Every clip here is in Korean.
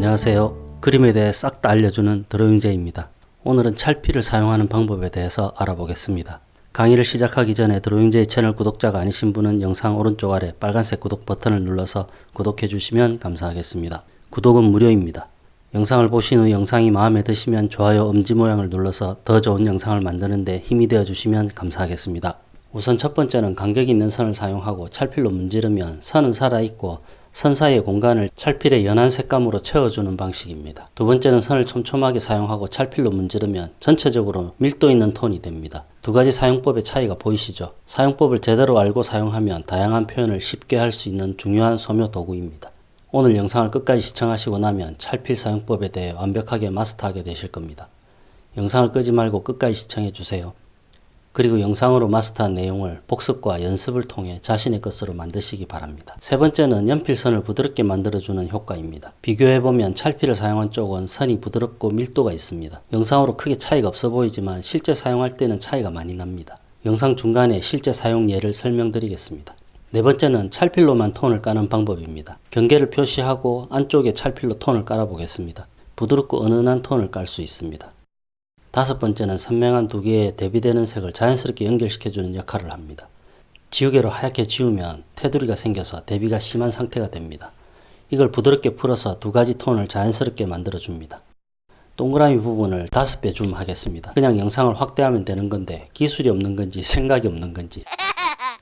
안녕하세요. 그림에 대해 싹 다 알려주는 드로잉제입니다. 오늘은 찰피를 사용하는 방법에 대해서 알아보겠습니다. 강의를 시작하기 전에 드로잉제이 채널 구독자가 아니신 분은 영상 오른쪽 아래 빨간색 구독 버튼을 눌러서 구독해 주시면 감사하겠습니다. 구독은 무료입니다. 영상을 보신 후 영상이 마음에 드시면 좋아요 엄지 모양을 눌러서 더 좋은 영상을 만드는데 힘이 되어 주시면 감사하겠습니다. 우선 첫 번째는 간격 있는 선을 사용하고 찰필로 문지르면 선은 살아있고 선 사이의 공간을 찰필의 연한 색감으로 채워주는 방식입니다. 두 번째는 선을 촘촘하게 사용하고 찰필로 문지르면 전체적으로 밀도 있는 톤이 됩니다. 두 가지 사용법의 차이가 보이시죠? 사용법을 제대로 알고 사용하면 다양한 표현을 쉽게 할 수 있는 중요한 소묘 도구입니다. 오늘 영상을 끝까지 시청하시고 나면 찰필 사용법에 대해 완벽하게 마스터하게 되실 겁니다. 영상을 끄지 말고 끝까지 시청해 주세요. 그리고 영상으로 마스터한 내용을 복습과 연습을 통해 자신의 것으로 만드시기 바랍니다. 세 번째는 연필선을 부드럽게 만들어주는 효과입니다. 비교해보면 찰필을 사용한 쪽은 선이 부드럽고 밀도가 있습니다. 영상으로 크게 차이가 없어 보이지만 실제 사용할 때는 차이가 많이 납니다. 영상 중간에 실제 사용 예를 설명드리겠습니다. 네 번째는 찰필로만 톤을 까는 방법입니다. 경계를 표시하고 안쪽에 찰필로 톤을 깔아 보겠습니다. 부드럽고 은은한 톤을 깔 수 있습니다. 다섯 번째는 선명한 두 개의 대비되는 색을 자연스럽게 연결시켜주는 역할을 합니다. 지우개로 하얗게 지우면 테두리가 생겨서 대비가 심한 상태가 됩니다. 이걸 부드럽게 풀어서 두 가지 톤을 자연스럽게 만들어줍니다. 동그라미 부분을 다섯 배줌 하겠습니다. 그냥 영상을 확대하면 되는 건데 기술이 없는 건지 생각이 없는 건지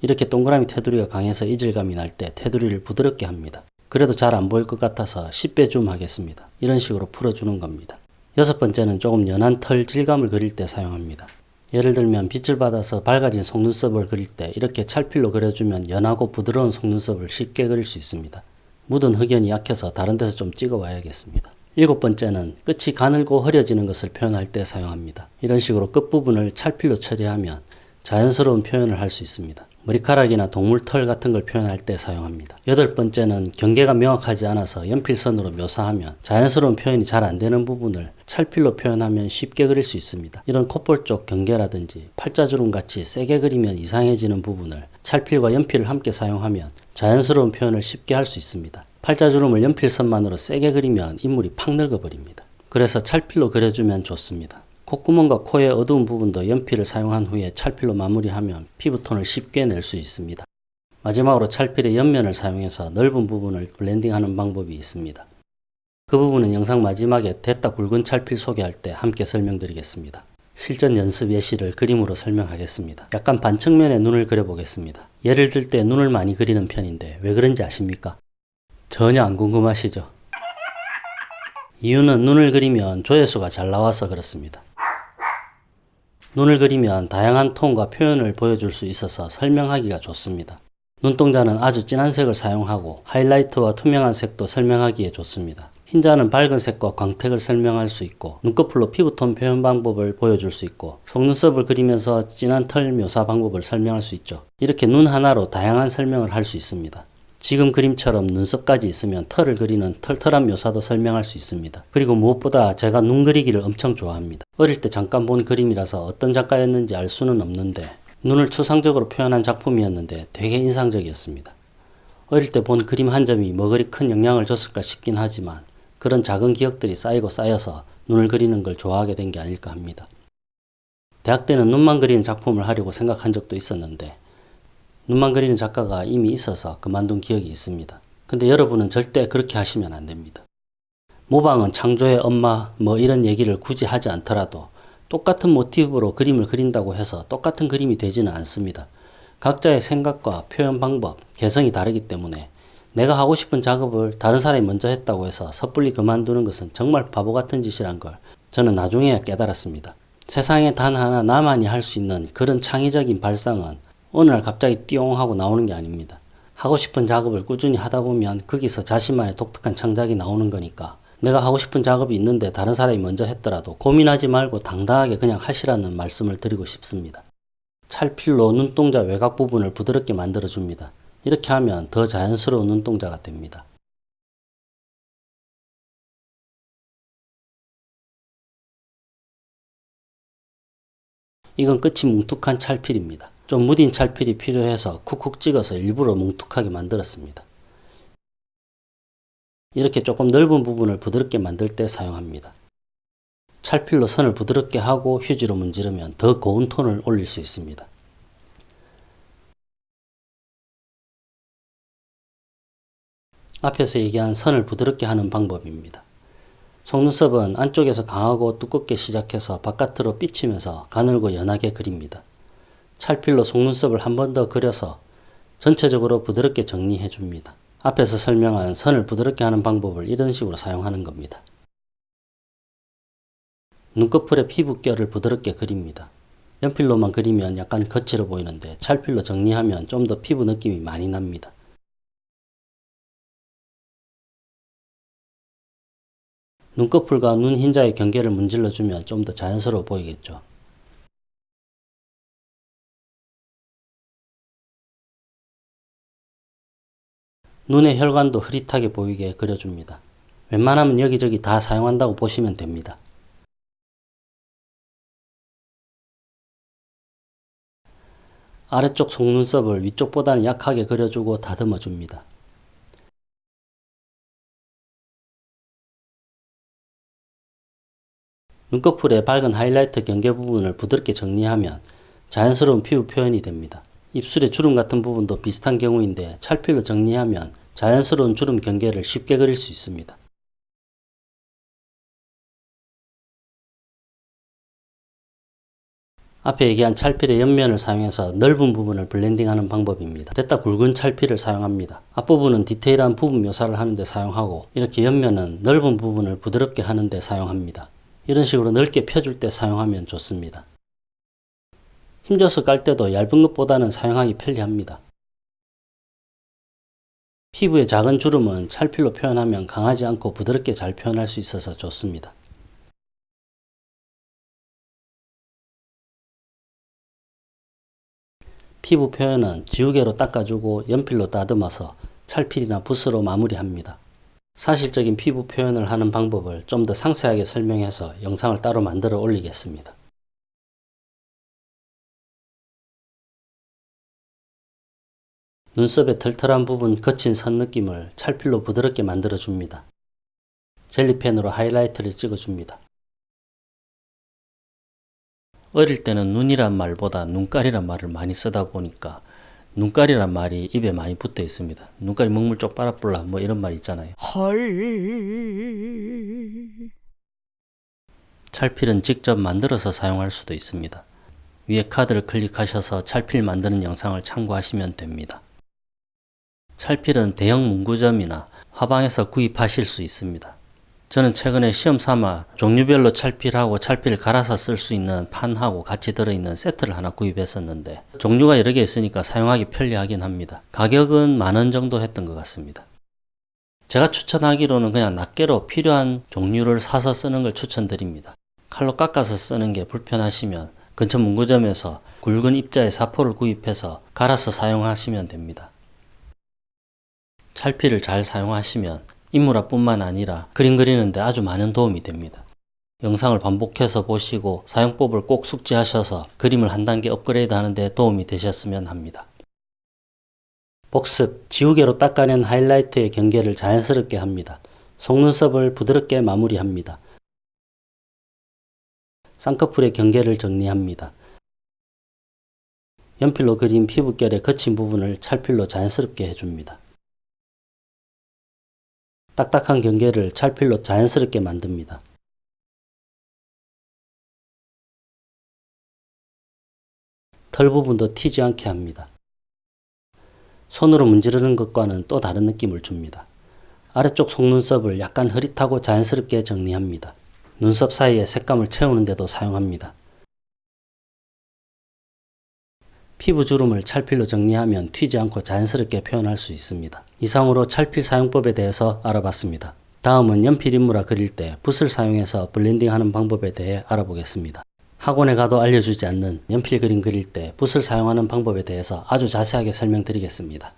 이렇게 동그라미 테두리가 강해서 이질감이 날 때 테두리를 부드럽게 합니다. 그래도 잘 안 보일 것 같아서 10배 줌 하겠습니다. 이런 식으로 풀어주는 겁니다. 여섯 번째는 조금 연한 털 질감을 그릴 때 사용합니다. 예를 들면 빛을 받아서 밝아진 속눈썹을 그릴 때 이렇게 찰필로 그려주면 연하고 부드러운 속눈썹을 쉽게 그릴 수 있습니다. 묻은 흑연이 약해서 다른 데서 좀 찍어 와야겠습니다. 일곱 번째는 끝이 가늘고 흐려지는 것을 표현할 때 사용합니다. 이런 식으로 끝부분을 찰필로 처리하면 자연스러운 표현을 할 수 있습니다. 머리카락이나 동물 털 같은 걸 표현할 때 사용합니다. 여덟 번째는 경계가 명확하지 않아서 연필선으로 묘사하면 자연스러운 표현이 잘 안되는 부분을 찰필로 표현하면 쉽게 그릴 수 있습니다. 이런 콧볼 쪽 경계라든지 팔자주름 같이 세게 그리면 이상해지는 부분을 찰필과 연필을 함께 사용하면 자연스러운 표현을 쉽게 할 수 있습니다. 팔자주름을 연필선만으로 세게 그리면 인물이 팍 늙어버립니다. 그래서 찰필로 그려주면 좋습니다. 콧구멍과 코의 어두운 부분도 연필을 사용한 후에 찰필로 마무리하면 피부톤을 쉽게 낼 수 있습니다. 마지막으로 찰필의 옆면을 사용해서 넓은 부분을 블렌딩하는 방법이 있습니다. 그 부분은 영상 마지막에 됐다 굵은 찰필 소개할 때 함께 설명드리겠습니다. 실전 연습 예시를 그림으로 설명하겠습니다. 약간 반측면에 눈을 그려보겠습니다. 예를 들 때 눈을 많이 그리는 편인데 왜 그런지 아십니까? 전혀 안 궁금하시죠? 이유는 눈을 그리면 조회수가 잘 나와서 그렇습니다. 눈을 그리면 다양한 톤과 표현을 보여줄 수 있어서 설명하기가 좋습니다. 눈동자는 아주 진한 색을 사용하고 하이라이트와 투명한 색도 설명하기에 좋습니다. 흰자는 밝은 색과 광택을 설명할 수 있고 눈꺼풀로 피부톤 표현 방법을 보여줄 수 있고 속눈썹을 그리면서 진한 털 묘사 방법을 설명할 수 있죠. 이렇게 눈 하나로 다양한 설명을 할 수 있습니다. 지금 그림처럼 눈썹까지 있으면 털을 그리는 털털한 묘사도 설명할 수 있습니다. 그리고 무엇보다 제가 눈 그리기를 엄청 좋아합니다. 어릴 때 잠깐 본 그림이라서 어떤 작가였는지 알 수는 없는데 눈을 추상적으로 표현한 작품이었는데 되게 인상적이었습니다. 어릴 때 본 그림 한 점이 뭐 그리 큰 영향을 줬을까 싶긴 하지만 그런 작은 기억들이 쌓이고 쌓여서 눈을 그리는 걸 좋아하게 된 게 아닐까 합니다. 대학 때는 눈만 그리는 작품을 하려고 생각한 적도 있었는데 눈만 그리는 작가가 이미 있어서 그만둔 기억이 있습니다. 근데 여러분은 절대 그렇게 하시면 안 됩니다. 모방은 창조의 엄마 뭐 이런 얘기를 굳이 하지 않더라도 똑같은 모티브로 그림을 그린다고 해서 똑같은 그림이 되지는 않습니다. 각자의 생각과 표현 방법, 개성이 다르기 때문에 내가 하고 싶은 작업을 다른 사람이 먼저 했다고 해서 섣불리 그만두는 것은 정말 바보 같은 짓이란 걸 저는 나중에야 깨달았습니다. 세상에 단 하나 나만이 할 수 있는 그런 창의적인 발상은 어느 날 갑자기 띠용 하고 나오는 게 아닙니다. 하고 싶은 작업을 꾸준히 하다 보면 거기서 자신만의 독특한 창작이 나오는 거니까 내가 하고 싶은 작업이 있는데 다른 사람이 먼저 했더라도 고민하지 말고 당당하게 그냥 하시라는 말씀을 드리고 싶습니다. 찰필로 눈동자 외곽 부분을 부드럽게 만들어 줍니다. 이렇게 하면 더 자연스러운 눈동자가 됩니다. 이건 끝이 뭉툭한 찰필입니다. 좀 무딘 찰필이 필요해서 쿡쿡 찍어서 일부러 뭉툭하게 만들었습니다. 이렇게 조금 넓은 부분을 부드럽게 만들 때 사용합니다. 찰필로 선을 부드럽게 하고 휴지로 문지르면 더 고운 톤을 올릴 수 있습니다. 앞에서 얘기한 선을 부드럽게 하는 방법입니다. 속눈썹은 안쪽에서 강하고 두껍게 시작해서 바깥으로 삐치면서 가늘고 연하게 그립니다. 찰필로 속눈썹을 한 번 더 그려서 전체적으로 부드럽게 정리해 줍니다. 앞에서 설명한 선을 부드럽게 하는 방법을 이런 식으로 사용하는 겁니다. 눈꺼풀의 피부결을 부드럽게 그립니다. 연필로만 그리면 약간 거칠어 보이는데 찰필로 정리하면 좀 더 피부 느낌이 많이 납니다. 눈꺼풀과 눈 흰자의 경계를 문질러 주면 좀 더 자연스러워 보이겠죠. 눈의 혈관도 흐릿하게 보이게 그려줍니다. 웬만하면 여기저기 다 사용한다고 보시면 됩니다. 아래쪽 속눈썹을 위쪽보다는 약하게 그려주고 다듬어 줍니다. 눈꺼풀의 밝은 하이라이트 경계 부분을 부드럽게 정리하면 자연스러운 피부 표현이 됩니다. 입술의 주름 같은 부분도 비슷한 경우인데 찰필로 정리하면 자연스러운 주름 경계를 쉽게 그릴 수 있습니다. 앞에 얘기한 찰필의 옆면을 사용해서 넓은 부분을 블렌딩하는 방법입니다. 됐다 굵은 찰필을 사용합니다. 앞부분은 디테일한 부분 묘사를 하는데 사용하고 이렇게 옆면은 넓은 부분을 부드럽게 하는데 사용합니다. 이런 식으로 넓게 펴줄 때 사용하면 좋습니다. 힘줘서 깔 때도 얇은 것보다는 사용하기 편리합니다. 피부의 작은 주름은 찰필로 표현하면 강하지 않고 부드럽게 잘 표현할 수 있어서 좋습니다. 피부 표현은 지우개로 닦아주고 연필로 다듬어서 찰필이나 붓으로 마무리합니다. 사실적인 피부 표현을 하는 방법을 좀 더 상세하게 설명해서 영상을 따로 만들어 올리겠습니다. 눈썹의 털털한 부분 거친 선 느낌을 찰필로 부드럽게 만들어 줍니다. 젤리펜으로 하이라이트를 찍어 줍니다. 어릴 때는 눈이란 말보다 눈깔이란 말을 많이 쓰다 보니까 눈깔이란 말이 입에 많이 붙어 있습니다. 눈깔이 먹물 쪽 빨아볼라 뭐 이런 말 있잖아요. 헐. 찰필은 직접 만들어서 사용할 수도 있습니다. 위에 카드를 클릭하셔서 찰필 만드는 영상을 참고하시면 됩니다. 찰필은 대형 문구점이나 화방에서 구입하실 수 있습니다. 저는 최근에 시험 삼아 종류별로 찰필하고 찰필 갈아서 쓸 수 있는 판하고 같이 들어있는 세트를 하나 구입했었는데 종류가 여러 개 있으니까 사용하기 편리하긴 합니다. 가격은 만 원 정도 했던 것 같습니다. 제가 추천하기로는 그냥 낱개로 필요한 종류를 사서 쓰는 걸 추천드립니다. 칼로 깎아서 쓰는 게 불편하시면 근처 문구점에서 굵은 입자의 사포를 구입해서 갈아서 사용하시면 됩니다. 찰필을 잘 사용하시면 인물화뿐만 아니라 그림 그리는데 아주 많은 도움이 됩니다. 영상을 반복해서 보시고 사용법을 꼭 숙지하셔서 그림을 한 단계 업그레이드 하는데 도움이 되셨으면 합니다. 복습, 지우개로 닦아낸 하이라이트의 경계를 자연스럽게 합니다. 속눈썹을 부드럽게 마무리합니다. 쌍꺼풀의 경계를 정리합니다. 연필로 그린 피부결의 거친 부분을 찰필로 자연스럽게 해줍니다. 딱딱한 경계를 찰필로 자연스럽게 만듭니다. 털 부분도 튀지 않게 합니다. 손으로 문지르는 것과는 또 다른 느낌을 줍니다. 아래쪽 속눈썹을 약간 흐릿하고 자연스럽게 정리합니다. 눈썹 사이에 색감을 채우는 데도 사용합니다. 피부 주름을 찰필로 정리하면 튀지 않고 자연스럽게 표현할 수 있습니다. 이상으로 찰필 사용법에 대해서 알아봤습니다. 다음은 연필 인물화 그릴 때 붓을 사용해서 블렌딩하는 방법에 대해 알아보겠습니다. 학원에 가도 알려주지 않는 연필 그림 그릴 때 붓을 사용하는 방법에 대해서 아주 자세하게 설명드리겠습니다.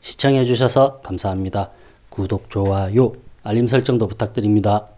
시청해주셔서 감사합니다. 구독, 좋아요, 알림 설정도 부탁드립니다.